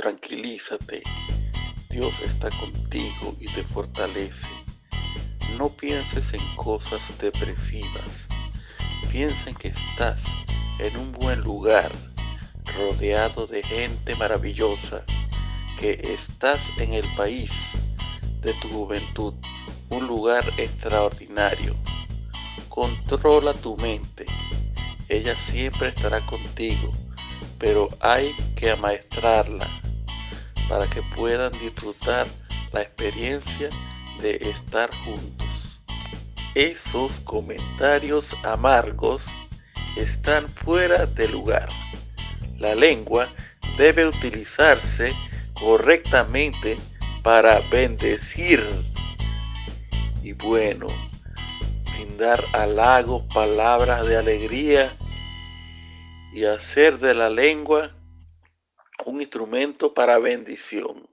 tranquilízate. Dios está contigo y te fortalece. No pienses en cosas depresivas. Piensa en que estás en un buen lugar, rodeado de gente maravillosa, que estás en el país de tu juventud, un lugar extraordinario. Controla tu mente. Ella siempre estará contigo, pero hay que amaestrarla para que puedan disfrutar la experiencia de estar juntos. Esos comentarios amargos están fuera de lugar. La lengua debe utilizarse correctamente para bendecir y bueno, brindar halagos, palabras de alegría y hacer de la lengua un instrumento para bendición.